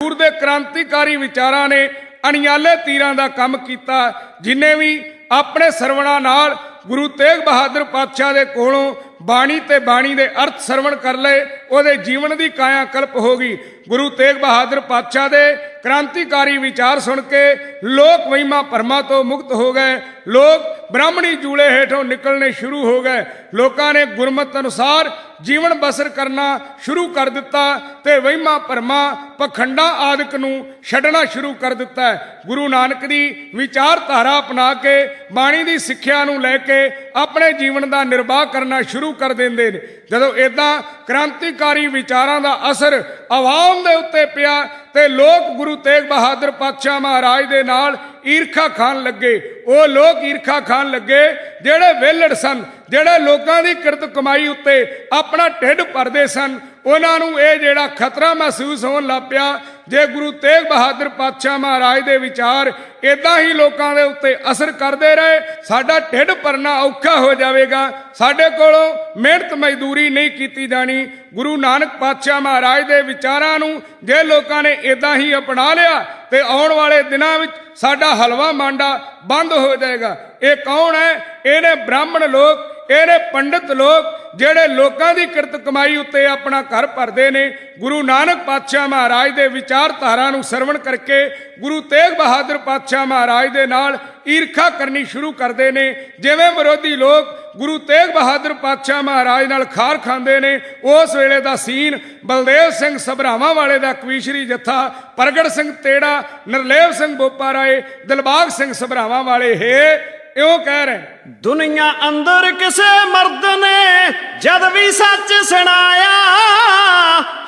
ਸੂਰ ਦੇ ਕ੍ਰਾਂਤੀਕਾਰੀ ਵਿਚਾਰਾਂ ਨੇ ਅਣਿਆਲੇ ਤੀਰਾਂ ਦਾ ਕੰਮ ਕੀਤਾ, ਜਿਨੇ ਵੀ ਆਪਣੇ ਸਰਵਣਾ ਨਾਲ ਗੁਰੂ ਤੇਗ ਬਹਾਦਰ ਪਾਤਸ਼ਾਹ ਦੇ ਕੋਲੋਂ ਬਾਣੀ ਤੇ ਬਾਣੀ ਦੇ ਅਰਥ ਸਰਵਣ ਕਰ ਲਏ, ਉਹਦੇ ਜੀਵਨ ਦੀ ਕਾਇਆ ਕਲਪ ਹੋ ਗਈ। ਗੁਰੂ ਤੇਗ ਬਹਾਦਰ ਪਾਤਸ਼ਾਹ ਦੇ ਕ੍ਰਾਂਤੀਕਾਰੀ ਵਿਚਾਰ ਸੁਣ ਕੇ ਲੋਕ ਵਹਿਮਾਂ ਭਰਮਾਂ ਤੋਂ ਮੁਕਤ ਹੋ ਗਏ। ਲੋਕ ਬ੍ਰਾਹਮਣੀ ਜੂਲੇ ਹੇਠੋਂ ਨਿਕਲਣੇ ਸ਼ੁਰੂ ਹੋ ਗਏ। ਲੋਕਾਂ ਨੇ ਗੁਰਮਤ ਅਨੁਸਾਰ ਜੀਵਨ ਬਸਰ ਕਰਨਾ ਸ਼ੁਰੂ ਕਰ ਦਿੱਤਾ ਤੇ ਵਹਿਮਾਂ ਭਰਮਾਂ ਪਖੰਡਾਂ ਆਦਿਕ ਨੂੰ ਛੱਡਣਾ ਸ਼ੁਰੂ ਕਰ ਦਿੱਤਾ। ਗੁਰੂ ਨਾਨਕ ਦੀ ਵਿਚਾਰਧਾਰਾ ਅਪਣਾ ਕੇ, ਬਾਣੀ ਦੀ ਸਿੱਖਿਆ ਨੂੰ ਲੈ ਕੇ ਆਪਣੇ ਜੀਵਨ ਦਾ ਨਿਰਵਾਹ ਕਰਨਾ ਸ਼ੁਰੂ ਕਰ ਦਿੰਦੇ ਨੇ। ਜਦੋਂ ਇਦਾਂ ਕ੍ਰਾਂਤੀਕਾਰੀ ਵਿਚਾਰਾਂ ਦਾ ਅਸਰ ਆਵਾਮ ਦੇ ਉੱਤੇ ਪਿਆ ਤੇ ਲੋਕ ਗੁਰੂ ਤੇਗ ਬਹਾਦਰ ਪਾਤਸ਼ਾਹ ਮਹਾਰਾਜ ਦੇ ਨਾਲ ਈਰਖਾ ਖਾਨ ਲੱਗੇ। ਉਹ ਲੋਕ ਈਰਖਾ ਖਾਨ ਲੱਗੇ। ਜਿਹੜੇ ਵਿਹਲੜ ਸਨ, ਜਿਹੜੇ ਲੋਕਾਂ ਦੀ ਕਿਰਤ ਕਮਾਈ ਉੱਤੇ ਆਪਣਾ ਢਿੱਡ ਭਰਦੇ ਸਨ, ਉਹਨਾਂ ਨੂੰ ਇਹ ਜਿਹੜਾ ਖਤਰਾ ਮਹਿਸੂਸ ਹੋਣ ਲੱਗ ਪਿਆ, ਜੇ ਗੁਰੂ ਤੇਗ ਬਹਾਦਰ ਪਾਤਸ਼ਾਹ ਮਹਾਰਾਜ ਦੇ ਵਿਚਾਰ ਇਦਾਂ ਹੀ ਲੋਕਾਂ ਦੇ ਉੱਤੇ ਅਸਰ ਕਰਦੇ ਰਹੇ, ਸਾਡਾ ਢਿੱਡ ਭਰਨਾ ਔਖਾ ਹੋ ਜਾਵੇਗਾ। ਸਾਡੇ ਕੋਲੋਂ ਮਿਹਨਤ ਮਜ਼ਦੂਰੀ ਨਹੀਂ ਕੀਤੀ ਜਾਣੀ। ਗੁਰੂ ਨਾਨਕ ਪਾਤਸ਼ਾਹ ਮਹਾਰਾਜ ਦੇ ਵਿਚਾਰਾਂ ਨੂੰ ਜੇ ਲੋਕਾਂ ਨੇ ਇਦਾਂ ਹੀ ਅਪਣਾ ਲਿਆ ਤੇ ਆਉਣ ਵਾਲੇ ਦਿਨਾਂ ਵਿੱਚ ਸਾਡਾ ਹਲਵਾ ਮਾਂਡਾ ਬੰਦ ਹੋ ਜਾਏਗਾ ਇਹ ਕੌਣ ਹੈ? ਇਹਨੇ ਬ੍ਰਾਹਮਣ ਲੋਕ ਇਹਨੇ ਪੰਡਿਤ ਲੋਕ ਜਿਹੜੇ ਲੋਕਾਂ ਦੀ ਕਿਰਤ ਕਮਾਈ ਉੱਤੇ ਆਪਣਾ ਘਰ ਭਰਦੇ ਨੇ, ਗੁਰੂ ਨਾਨਕ ਪਾਤਸ਼ਾਹ ਮਹਾਰਾਜ ਦੇ ਵਿਚਾਰਧਾਰਾ ਨੂੰ ਸਰਵਣ ਕਰਕੇ ਗੁਰੂ ਤੇਗ ਬਹਾਦਰ ਪਾਤਸ਼ਾਹ ਮਹਾਰਾਜ ਦੇ ਨਾਲ ਈਰਖਾ ਕਰਨੀ ਸ਼ੁਰੂ ਕਰਦੇ ਨੇ। ਜਿਵੇਂ ਵਿਰੋਧੀ ਲੋਕ ਗੁਰੂ ਤੇਗ ਬਹਾਦਰ ਪਾਤਸ਼ਾਹ ਮਹਾਰਾਜ ਨਾਲ ਖਾਰ ਖਾਂਦੇ ਨੇ, ਉਸ ਵੇਲੇ ਦਾ ਸੀਨ ਬਲਦੇਵ ਸਿੰਘ ਸਭਰਾਵਾਂ ਵਾਲੇ ਦਾ ਕਵੀਸ਼ਰੀ ਜੱਥਾ, ਪ੍ਰਗਟ ਸਿੰਘ ਤੇੜਾ ਨਰਲੇਵ ਸਿੰਘ ਬੋਪਾ ਰਾਏ ਦਿਲਬਾਗ ਸਿੰਘ ਸਭਰਾਵਾਂ ਵਾਲੇ, ਹੈ ਇਉਂ ਕਹਿ ਰਹੇ ਦੁਨੀਆ ਅੰਦਰ ਕਿਸੇ ਮਰਦ ਨੇ ਜਦ ਵੀ ਸੱਚ ਸੁਣਾਇਆ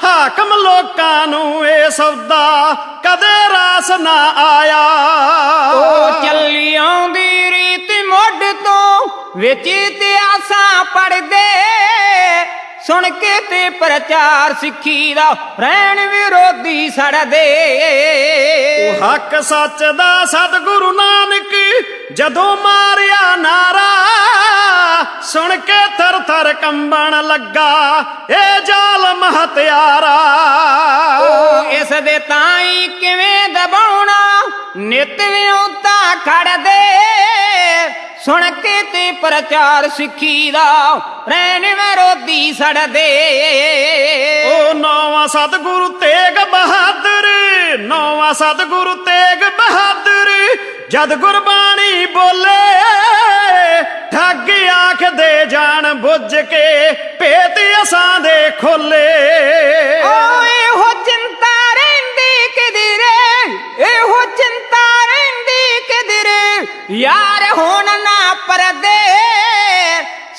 ਹਾਕਮ ਲੋਕਾਂ ਨੂੰ ਇਹ ਸੌਦਾ ਕਦੇ ਰਾਸ ਨਾ ਆਇਆ। ਉਹ ਚੱਲੀ ਆਉਂਦੀ ਰੀਤ ਮੁੱਢ ਤੋਂ ਵਿੱਚ ਇਤਿਹਾਸਾਂ ਪੜਦੇ ਸੁਣ ਕੇ ਤੇ ਪ੍ਰਚਾਰ ਸਿੱਖੀ ਦਾ ਰਹਿਣ ਵਿਰੋਧੀ ਸੜਦੇ। ਉਹ ਹੱਕ ਸੱਚ ਦਾ ਸਤਿਗੁਰੂ ਨਾਨਕ ਜਦੋਂ ਮਾਰਿਆ ਨਾਰਾ ਸੁਣ ਕੇ ਥਰ ਥਰ ਕੰਬਣ ਲੱਗਾ ਇਹ ਜ਼ਾਲਮ ਹਤਿਆਰਾ ਇਸ ਦੇ ਤਾਈ ਕਿਵੇਂ ਦਬਾਉਣਾ? ਨਿਤ ਵਿਉਂਤਾ ਖੜਦੇ। ਸੁਣ ਕੇ ਤੇ ਪ੍ਰਚਾਰ ਸਿੱਖੀ ਦਾ ਰਹਿਣ ਵਿਰੋਧੀ ਸੜਦੇ। ਉਹ ਨੌਵਾਂ ਸਤਿਗੁਰੂ ਤੇਗ ਬਹਾਦਰ ਨੌਵਾਂ ਸਤਿਗੁਰੂ ਤੇਗ ਬਹਾਦਰ, ਜਦ ਗੁਰਬਾਣੀ ਬੋਲੇ, ਠੱਗ ਆਖਦੇ ਜਾਣ ਬੁੱਝ ਕੇ, ਭੇਤ ਅਸਾਂ ਦੇ ਖੋਲੇ। ਓਏ ਹੋ ਚਿੰਤਾ ਰਹਿੰਦੀ ਕਿਧਰੇ, ਇਹੋ ਚਿੰਤਾ ਰਹਿੰਦੀ ਕਿਧਰੇ, ਯਾਰ ਹੁਣ ਨਾ ਪਰਦੇ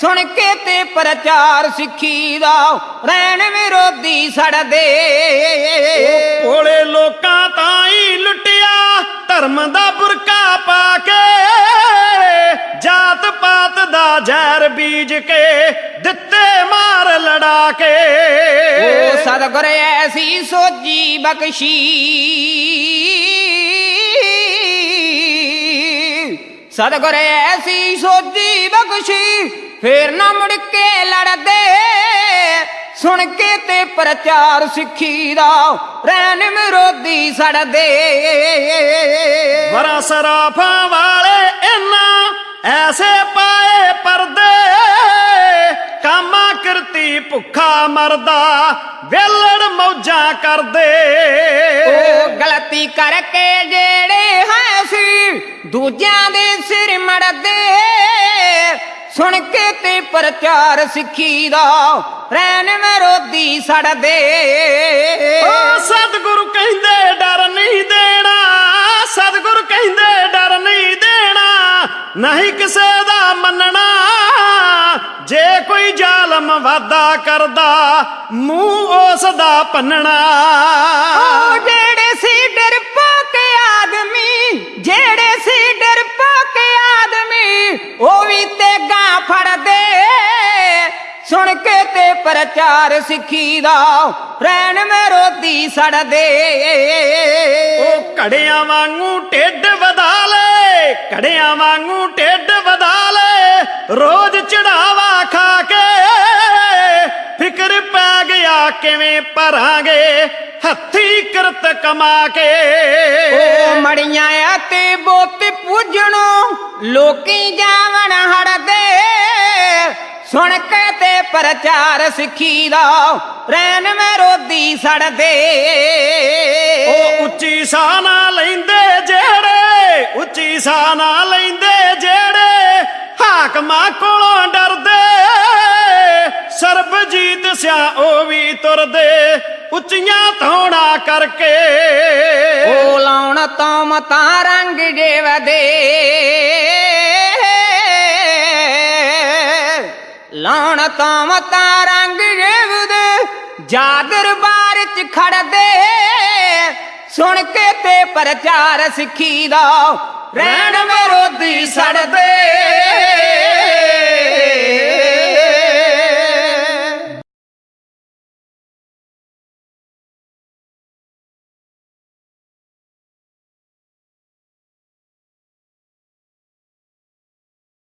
ਸੁਣ ਕੇ ਤੇ ਪ੍ਰਚਾਰ ਸਿੱਖੀ ਦਾ ਰਹਿਣ ਵਿਰੋਧੀ ਸੜਦੇ ਭੋਲੇ ਲੋਕਾਂ ਤਾਂ ਹੀ ਲੁੱਟਿਆ ਧਰਮ ਦਾ ਬੁਰਕਾ ਪਾ ਕੇ। ਜਾਤ ਪਾਤ ਦਾ ਜ਼ਹਿਰ ਬੀਜ ਕੇ ਦਿੱਤੇ ਮਾਰ ਲੜਾ ਕੇ। ਉਹ ਸਤਿਗੁਰ ਐਸੀ ਸੋਜੀ ਬਖਸ਼ੀ। ਸਤਿਗੁਰ ਐਸੀ ਸੋਜੀ ਬਖਸ਼ੀ। ਫੇਰ ਨਾ ਮੁੜ ਕੇ ਲੜਦੇ। ਸੁਣ ਕੇ ਤੇ ਪ੍ਰਚਾਰ ਸਿੱਖੀ ਦਾ ਰਹਿਣ ਵਿਰੋਧੀ ਸੜਦੇ। ਵਰਾ ਸਰਾਫਾਂ ਵਾਲੇ ਇਨਾ ਐਸੇ ਪਾਏ ਪਰਦੇ। ਕਾਮਾ ਕਰਤੀ ਭੁੱਖਾ ਮਰਦਾ ਵੇਲੜ ਮੌਜਾਂ ਕਰਦੇ। ਉਹ ਗਲਤੀ ਕਰਕੇ ਜਿਹੜੇ ਹੈ ਸੀ ਦੂਜਿਆਂ ਦੇ ਸਿਰ ਮੜਦੇ। ਸੁਣ ਕੇ ਤੇ ਪ੍ਰਚਾਰ ਸਿੱਖੀ ਦਾ ਰਹਿਣ ਵਿਰੋਧੀ ਸੜਦੇ ਓ ਸਤਿਗੁਰੂ ਕਹਿੰਦੇ ਡਰ ਨਹੀਂ ਦੇਣਾ ਸਤਿਗੁਰੂ ਕਹਿੰਦੇ ਡਰ ਨਹੀਂ ਦੇਣਾ ਨਹੀਂ ਕਿਸੇ ਦਾ ਮੰਨਣਾ। ਜੇ ਕੋਈ ਜ਼ਾਲਮ ਵਾਦਾ ਕਰਦਾ ਮੂੰਹ ਉਸ ਦਾ ਪੰਨਣਾ। ਜਿਹੜੇ ਸੀ ਡਰਪੋਕ ਪ੍ਰਚਾਰ ਸਿੱਖੀ ਦਾ ਰਹਿਣ ਵਿਰੋਧੀ ਸੜਦੇ ਉਹ ਘੜਿਆਂ ਵਾਂਗੂ ਢਿੱਡ ਵਧਾ ਲੈ ਘੜਿਆਂ ਵਾਂਗੂ ਢਿੱਡ ਵਧਾ ਲੈ ਰੋਜ਼ ਚੜਾਵਾ ਖਾ ਕੇ। ਫਿਕਰ ਪੈ ਗਿਆ ਕਿਵੇਂ ਭਰਾਂਗੇ ਹੱਥੀ ਕਿਰਤ ਕਮਾ ਕੇ। ਉਹ ਮੜੀਆਂ ਅਤੇ ਬੋਤ ਪੂਜਣੋ ਲੋਕੀ ਜਾਵਣ ਹੜਦੇ। ਸੁਣ ਕੇ ਤੇ ਪ੍ਰਚਾਰ ਸਿੱਖੀ ਦਾ ਰੈਨ ਮੈਂ ਰੋਦੀ ਸੜਦੇ। ਉਹ ਉੱਚੀ ਸਾਹ ਨਾ ਲੈਂਦੇ ਜਿਹੜੇ ਉੱਚੀ ਸਾਹ ਨਾ ਲੈਂਦੇ ਜਿਹੜੇ ਹਾਕਮਾਂ ਕੋਲੋਂ ਡਰਦੇ। ਸਰਬਜੀਤ ਸਿਆ ਉਹ ਵੀ ਤੁਰਦੇ ਉੱਚੀਆਂ ਧੌਣਾ ਕਰਕੇ। ਉਹ ਲਾਉਣ ਤੋਂ ਮਤਾ ਰੰਗ ਜੇਵਦੇ। ਲਾਉਣ ਤੋਂ ਮਤਾ ਰੰਗ ਜੇਵਦੇ ਜਾ ਬਾਰ ਚ ਖੜਦੇ। ਸੁਣ ਕੇ ਤੇ ਪ੍ਰਚਾਰ ਸਿੱਖੀ ਦਾ। ਰਹਿਣ ਵਿਰੋਧੀ ਸੜਦੇ।